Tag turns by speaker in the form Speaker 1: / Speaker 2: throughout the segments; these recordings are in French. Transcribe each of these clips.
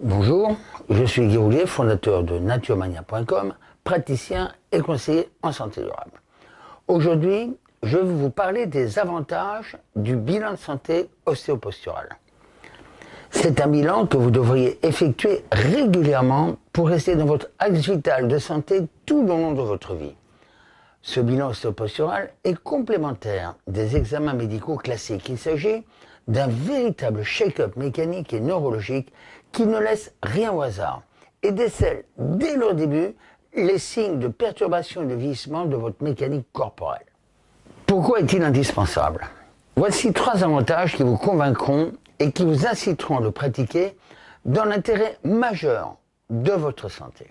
Speaker 1: je suis Guy Roulier, fondateur de naturemania.com, praticien et conseiller en santé durable. Aujourd'hui, je vais vous parler des avantages du bilan de santé ostéopostural. C'est un bilan que vous devriez effectuer régulièrement pour rester dans votre axe vital de santé tout au long de votre vie. Ce bilan ostéopostural est complémentaire des examens médicaux classiques. Il s'agit d'un véritable shake-up mécanique et neurologique qui ne laisse rien au hasard et décèle dès le début les signes de perturbation et de vieillissement de votre mécanique corporelle. Pourquoi est-il indispensable? Voici trois avantages qui vous convaincront et qui vous inciteront à le pratiquer dans l'intérêt majeur de votre santé.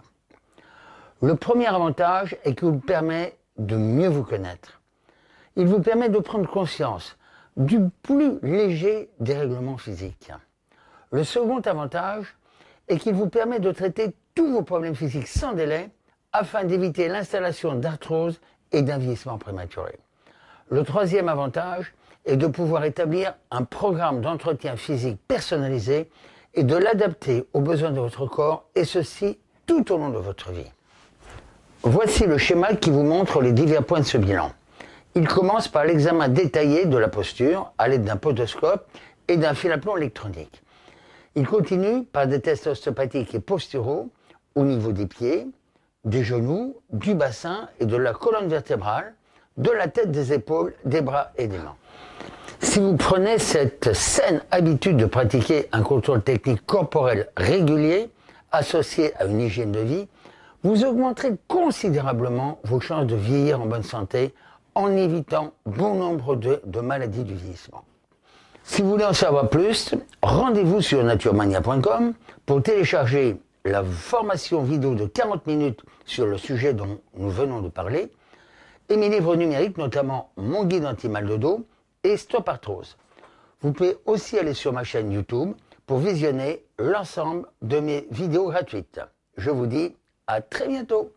Speaker 1: Le premier avantage est qu'il vous permet de mieux vous connaître. Il vous permet de prendre conscience du plus léger dérèglement physique. Le second avantage est qu'il vous permet de traiter tous vos problèmes physiques sans délai afin d'éviter l'installation d'arthrose et d'un vieillissement prématuré. Le troisième avantage est de pouvoir établir un programme d'entretien physique personnalisé et de l'adapter aux besoins de votre corps, et ceci tout au long de votre vie. Voici le schéma qui vous montre les divers points de ce bilan. Il commence par l'examen détaillé de la posture à l'aide d'un podoscope et d'un fil à plomb électronique. Il continue par des tests ostéopathiques et posturaux au niveau des pieds, des genoux, du bassin et de la colonne vertébrale, de la tête, des épaules, des bras et des mains. Si vous prenez cette saine habitude de pratiquer un contrôle technique corporel régulier, associé à une hygiène de vie, vous augmenterez considérablement vos chances de vieillir en bonne santé en évitant bon nombre de, maladies du vieillissement. Si vous voulez en savoir plus, rendez-vous sur naturemania.com pour télécharger la formation vidéo de 40 minutes sur le sujet dont nous venons de parler et mes livres numériques, notamment Mon guide anti-mal de dos et Stop Arthrose. Vous pouvez aussi aller sur ma chaîne YouTube pour visionner l'ensemble de mes vidéos gratuites. Je vous dis à très bientôt